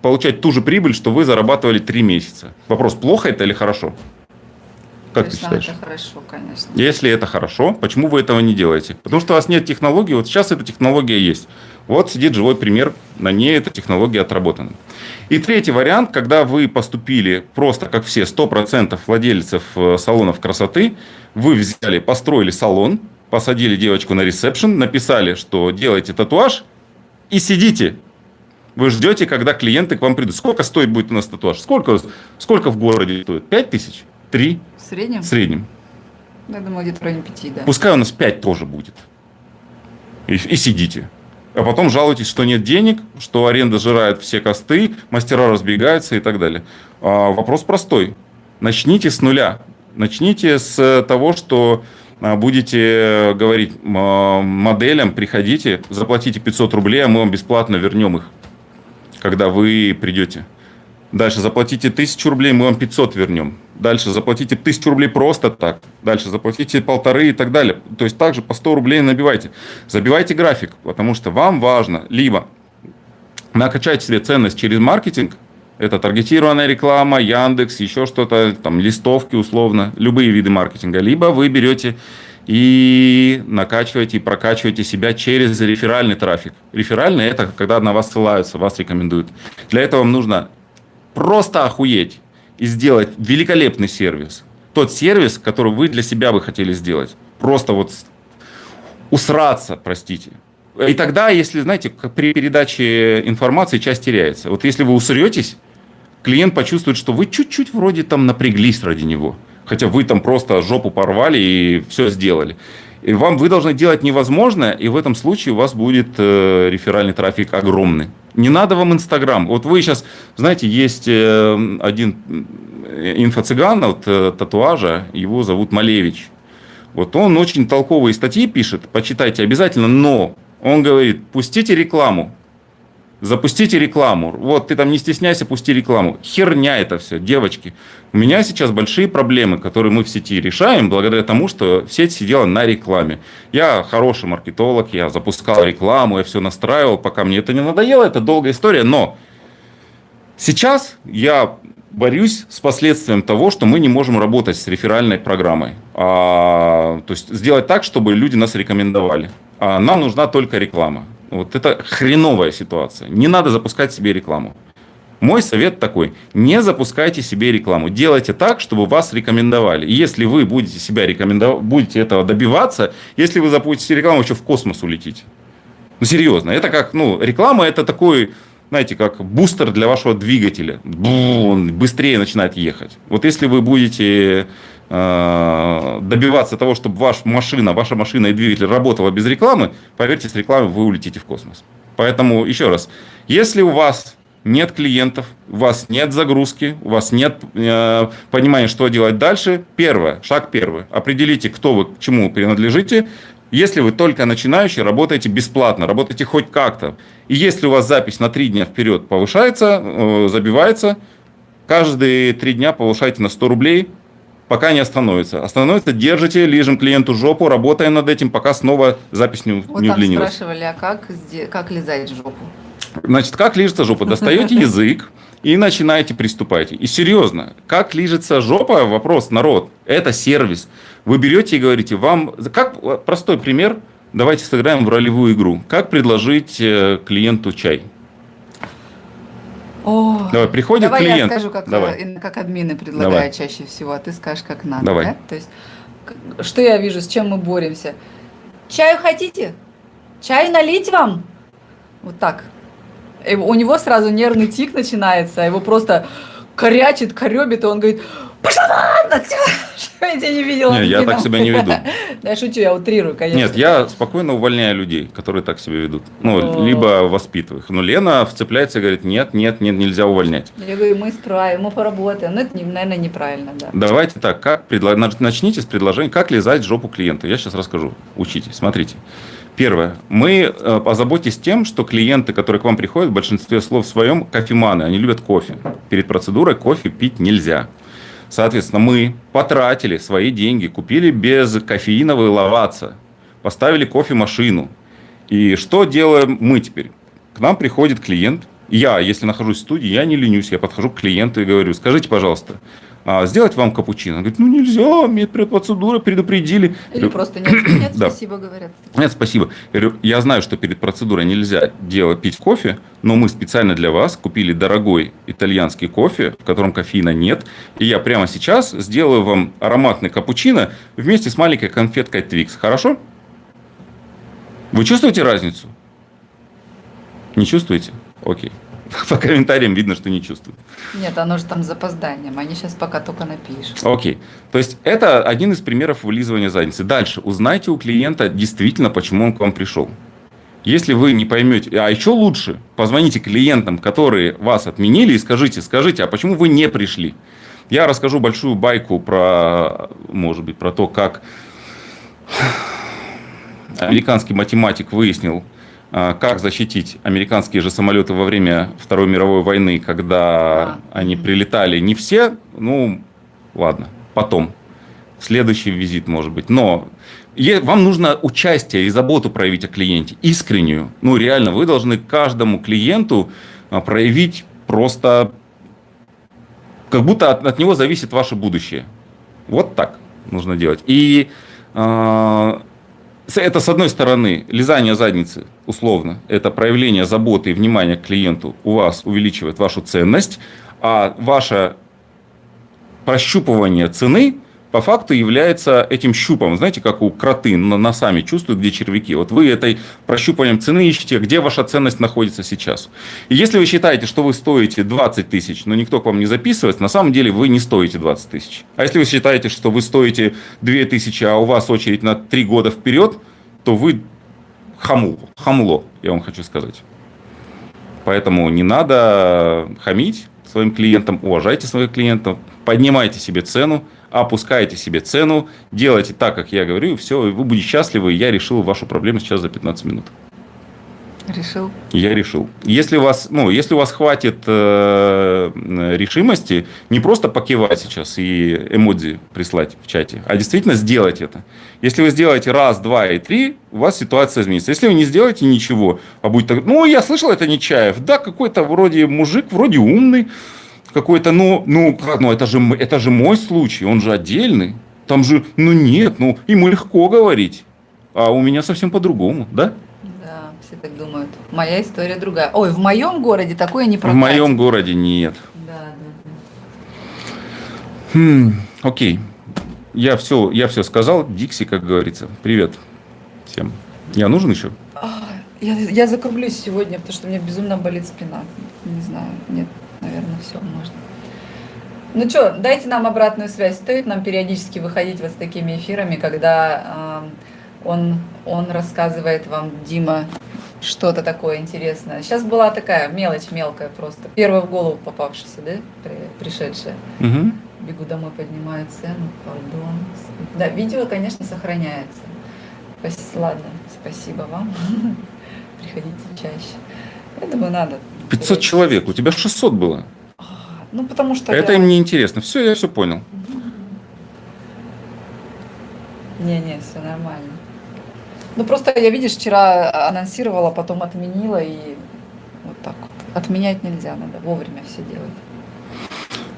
S2: получать ту же прибыль, что вы зарабатывали 3 месяца. Вопрос, плохо это или хорошо? Как
S1: Конечно,
S2: ты считаешь?
S1: это хорошо, конечно.
S2: Если это хорошо, почему вы этого не делаете? Потому что у вас нет технологии, вот сейчас эта технология есть. Вот сидит живой пример, на ней эта технология отработана. И третий вариант, когда вы поступили просто как все, 100% владельцев э, салонов красоты, вы взяли, построили салон, посадили девочку на ресепшн, написали, что делаете татуаж и сидите. Вы ждете, когда клиенты к вам придут. Сколько стоит будет у нас татуаж? Сколько, сколько в городе стоит? 5 тысяч? 3?
S1: В среднем?
S2: В среднем.
S1: Я думаю, где-то в районе пяти, да.
S2: Пускай у нас 5 тоже будет. И, и сидите. А потом жалуетесь, что нет денег, что аренда жирает все косты, мастера разбегаются и так далее. А, вопрос простой. Начните с нуля. Начните с того, что а, будете говорить а, моделям, приходите, заплатите 500 рублей, а мы вам бесплатно вернем их, когда вы придете. Дальше заплатите 1000 рублей, мы вам 500 вернем. Дальше заплатите 1000 рублей просто так. Дальше заплатите полторы и так далее. То есть также по 100 рублей набивайте. Забивайте график, потому что вам важно либо накачать себе ценность через маркетинг, это таргетированная реклама, Яндекс, еще что-то, там листовки условно, любые виды маркетинга. Либо вы берете и накачиваете и прокачиваете себя через реферальный трафик. Реферальный – это когда на вас ссылаются, вас рекомендуют. Для этого вам нужно просто охуеть и сделать великолепный сервис. Тот сервис, который вы для себя бы хотели сделать. Просто вот усраться, простите. И тогда, если, знаете, при передаче информации часть теряется. Вот если вы усретесь, клиент почувствует, что вы чуть-чуть вроде там напряглись ради него. Хотя вы там просто жопу порвали и все сделали. И вам вы должны делать невозможное, и в этом случае у вас будет э, реферальный трафик огромный. Не надо вам Инстаграм. Вот вы сейчас, знаете, есть э, один инфо-цыган от э, татуажа, его зовут Малевич. Вот он очень толковые статьи пишет, почитайте обязательно, но он говорит, пустите рекламу, запустите рекламу. Вот ты там не стесняйся, пусти рекламу. Херня это все, девочки. У меня сейчас большие проблемы, которые мы в сети решаем, благодаря тому, что сеть сидела на рекламе. Я хороший маркетолог, я запускал рекламу, я все настраивал, пока мне это не надоело, это долгая история, но сейчас я борюсь с последствием того, что мы не можем работать с реферальной программой. А, то есть сделать так, чтобы люди нас рекомендовали. А нам нужна только реклама. Вот это хреновая ситуация. Не надо запускать себе рекламу. Мой совет такой, не запускайте себе рекламу. Делайте так, чтобы вас рекомендовали. И если вы будете себя рекомендовать, будете этого добиваться, если вы запустите рекламу, еще в космос улетите. Ну, серьезно. Это как, ну, реклама это такой, знаете, как бустер для вашего двигателя. Бу, он быстрее начинает ехать. Вот если вы будете добиваться того, чтобы ваша машина, ваша машина и двигатель работала без рекламы, поверьте, с рекламой вы улетите в космос. Поэтому еще раз, если у вас нет клиентов, у вас нет загрузки, у вас нет э, понимания, что делать дальше. Первое, шаг первый. Определите, кто вы, к чему принадлежите. Если вы только начинающий, работаете бесплатно, работаете хоть как-то. И если у вас запись на три дня вперед повышается, э, забивается, каждые три дня повышайте на 100 рублей, пока не остановится. Остановится, держите, лижем клиенту жопу, работаем над этим, пока снова запись не,
S1: Вот
S2: не удлинилась.
S1: спрашивали, а как, как лизать жопу?
S2: Значит, как лижется жопа? Достаете язык и начинаете приступать. И серьезно, как лижется жопа? Вопрос, народ. Это сервис. Вы берете и говорите, вам... Как простой пример, давайте сыграем в ролевую игру. Как предложить э, клиенту чай?
S1: О,
S2: Давай, приходит
S1: давай
S2: клиент.
S1: я скажу, как,
S2: Давай.
S1: э, как админы предлагают
S2: Давай.
S1: чаще всего, а ты скажешь, как надо.
S2: Давай.
S1: да? То есть, что я вижу, с чем мы боремся? Чаю хотите? Чай налить вам? Вот так. И у него сразу нервный тик начинается, его просто корячит, коребит, и он говорит, пошла вон отсюда, что я тебя не видела.
S2: Не, я
S1: админом».
S2: так себя не веду.
S1: Да, Я шучу, я утрирую, конечно.
S2: Нет, я спокойно увольняю людей, которые так себя ведут. Ну, либо воспитываю их. Но Лена вцепляется и говорит, нет, нет, нет, нельзя увольнять.
S1: Я говорю, мы исправим, мы поработаем. Ну, это, наверное, неправильно, да.
S2: Давайте так, как предло- нач- начните с предложения, как лизать жопу клиента. Я сейчас расскажу. Учитесь, смотрите. Первое. Мы э, озаботьтесь тем, что клиенты, которые к вам приходят, в большинстве слов своем кофеманы, они любят кофе. Перед процедурой кофе пить нельзя. Соответственно, мы потратили свои деньги, купили без кофеиновой лаваца, поставили кофемашину. И что делаем мы теперь? К нам приходит клиент, Я, если нахожусь в студии, я не ленюсь, я подхожу к клиенту и говорю, скажите, пожалуйста, а, сделать вам капучино? Он говорит, ну нельзя, медпроцедура предупредили.
S1: Или просто нет, нет,
S2: Да.
S1: спасибо, говорят.
S2: Нет, спасибо. Я говорю, я знаю, что перед процедурой нельзя делать, пить кофе, но мы специально для вас купили дорогой итальянский кофе, в котором кофеина нет. И я прямо сейчас сделаю вам ароматный капучино вместе с маленькой конфеткой Twix. Хорошо? Вы чувствуете разницу? Не чувствуете? Окей. По комментариям видно, что не чувствуют.
S1: Нет, оно же там с запозданием, они сейчас пока только напишут.
S2: Окей. То есть это один из примеров вылизывания задницы. Дальше. Узнайте у клиента действительно, почему он к вам пришел. Если вы не поймете, а еще лучше, позвоните клиентам, которые вас отменили, и скажите, скажите, а почему вы не пришли? Я расскажу большую байку про, может быть, про то, как американский математик выяснил, как защитить американские же самолеты во время Второй мировой войны, когда
S1: А.
S2: они прилетали не все, ну, ладно, потом, в следующий визит, может быть. Но вам нужно участие и заботу проявить о клиенте, искреннюю. Ну, реально, вы должны каждому клиенту а, проявить просто, как будто от, от него зависит ваше будущее. Вот так нужно делать. И а, с- это, с одной стороны, лизание задницы, условно, это проявление заботы и внимания к клиенту у вас увеличивает вашу ценность, а ваше прощупывание цены по факту является этим щупом. Знаете, как у кроты носами чувствуют, где червяки. Вот вы этой прощупыванием цены ищете, где ваша ценность находится сейчас. И если вы считаете, что вы стоите 20 тысяч, но никто к вам не записывается, на самом деле вы не стоите 20 тысяч. А если вы считаете, что вы стоите 2 тысячи, а у вас очередь на 3 года вперед, то вы хамло, хамло, я вам хочу сказать. Поэтому не надо хамить своим клиентам, уважайте своих клиентов, поднимайте себе цену, опускайте себе цену, делайте так, как я говорю, и все, и вы будете счастливы. и Я решил вашу проблему сейчас за 15 минут.
S1: Решил?
S2: Я решил. Если у вас, ну, если у вас хватит э, решимости, не просто покивать сейчас и эмодзи прислать в чате, а действительно сделать это. Если вы сделаете раз, два и три, у вас ситуация изменится. Если вы не сделаете ничего, а будет так, ну, я слышал, это Нечаев, да, какой-то вроде мужик, вроде умный, какой-то, ну, ну, ну это, же, это же мой случай, он же отдельный. Там же, ну нет, ну, ему легко говорить, а у меня совсем по-другому, да?
S1: Да, все так думают. Моя история другая. Ой, в моем городе такое не
S2: В
S1: прокатит.
S2: моем городе нет.
S1: Да, да, да.
S2: Хм, окей. Я все, я все сказал. Дикси, как говорится. Привет всем. Я нужен еще?
S1: А, Я, я закруглюсь сегодня, потому что у меня безумно болит спина. Не знаю, нет, наверное, все можно. Ну что, дайте нам обратную связь. Стоит нам периодически выходить вот с такими эфирами, когда э, он, он рассказывает вам, Дима, что-то такое интересное. Сейчас была такая мелочь мелкая просто. Первая в голову попавшаяся, да, при- пришедшая.
S2: Угу.
S1: Бегу домой, поднимаю цену, пардон. Да, видео, конечно, сохраняется. Ладно, спасибо вам. Приходите чаще. Я думаю, надо.
S2: 500 человек. У тебя 600 было.
S1: Ну, потому что...
S2: Это
S1: я-
S2: им не интересно. Все, я все понял.
S1: Не-не, все нормально. Ну, просто я, видишь, вчера анонсировала, потом отменила, и вот так вот. Отменять нельзя, надо вовремя все делать.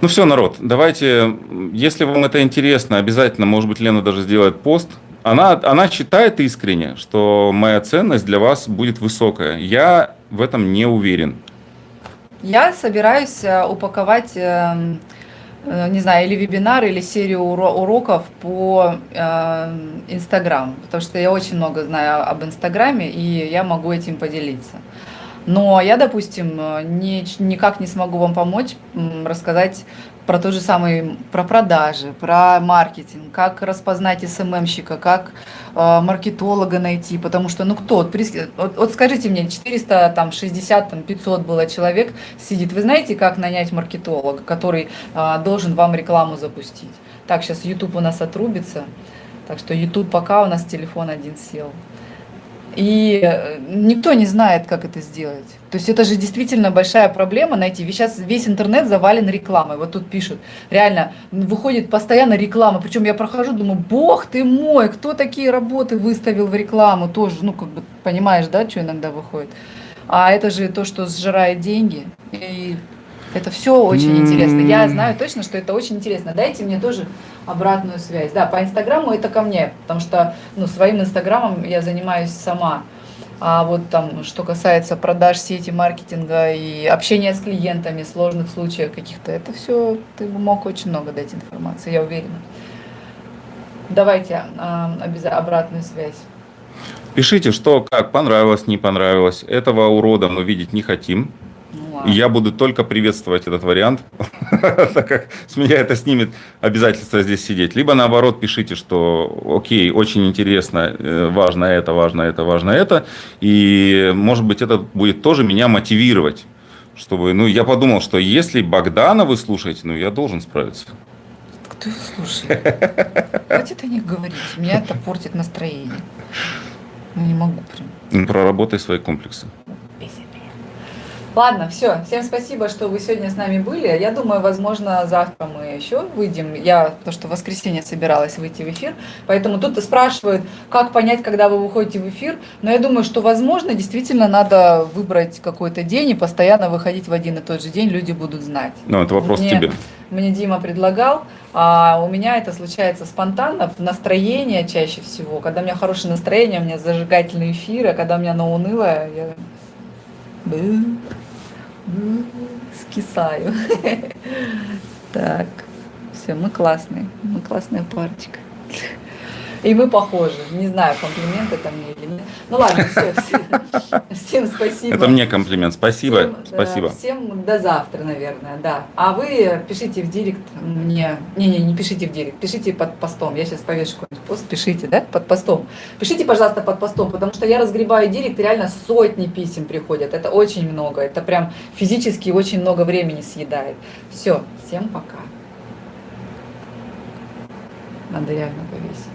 S2: Ну все, народ, давайте, если вам это интересно, обязательно, может быть, Лена даже сделает пост. Она, она считает искренне, что моя ценность для вас будет высокая. Я в этом не уверен.
S1: Я собираюсь э, упаковать, эм, э, не знаю, или вебинар, или серию уро- уроков по эм, Инстаграм, потому что я очень много знаю об Инстаграме, и я могу этим поделиться. Но я, допустим, э, не, никак не смогу вам помочь рассказать про тот же самый, про продажи, про маркетинг, как распознать СММщика, как э, маркетолога найти, потому что, ну кто, вот, вот скажите мне, 400, там, 60, там, 500 было человек сидит, вы знаете, как нанять маркетолога, который э, должен вам рекламу запустить? Так, сейчас YouTube у нас отрубится, так что YouTube пока у нас телефон один сел. И э, никто не знает, как это сделать. То есть это же действительно большая проблема найти. Сейчас весь интернет завален рекламой. Вот тут пишут, реально, выходит постоянно реклама. Причем я прохожу, думаю, бог ты мой, кто такие работы выставил в рекламу? Тоже, ну, как бы, понимаешь, да, что иногда выходит. А это же то, что сжирает деньги. И это все очень интересно. Я знаю точно, что это очень интересно. Дайте мне тоже обратную связь. Да, по Инстаграму это ко мне, потому что ну, своим Инстаграмом я занимаюсь сама. А вот там, что касается продаж сети, маркетинга и общения с клиентами, сложных случаев каких-то, это все, ты бы мог очень много дать информации, я уверена. Давайте обязательно обратную связь.
S2: Пишите, что, как, понравилось, не понравилось. Этого урода мы видеть не хотим. Я буду только приветствовать этот вариант, так как с меня это снимет обязательство здесь сидеть. Либо наоборот пишите, что окей, очень интересно, э, важно это, важно это, важно это. И может быть это будет тоже меня мотивировать. Чтобы, ну, я подумал, что если Богдана вы слушаете, ну, я должен справиться.
S1: Кто их слушает? Хватит о них говорить. Меня это портит настроение. Ну, не могу прям.
S2: Ну, Проработай свои комплексы.
S1: Ладно, все. Всем спасибо, что вы сегодня с нами были. Я думаю, возможно, завтра мы еще выйдем. Я то, что в воскресенье собиралась выйти в эфир. Поэтому тут спрашивают, как понять, когда вы выходите в эфир. Но я думаю, что, возможно, действительно надо выбрать какой-то день и постоянно выходить в один и тот же день. Люди будут знать.
S2: Ну, это вопрос
S1: Мне-
S2: тебе.
S1: Мне Дима предлагал, а у меня это случается спонтанно, в настроение чаще всего. Когда у меня хорошее настроение, у меня зажигательный эфир, а когда у меня на унылое, я бы- скисаю. Так, все, мы классные, мы классная парочка. И мы похожи. Не знаю, комплимент это мне или нет. Ну ладно, все, всем спасибо.
S2: Это мне комплимент. Спасибо. Спасибо.
S1: всем до завтра, наверное, да. А вы пишите в директ мне... Не-не, не пишите в директ, пишите под постом. Я сейчас повешу какой-нибудь пост, пишите, да, под постом. Пишите, пожалуйста, под постом, потому что я разгребаю директ, и реально сотни писем приходят. Это очень много, это прям физически очень много времени съедает. Все, всем пока. Надо реально повесить.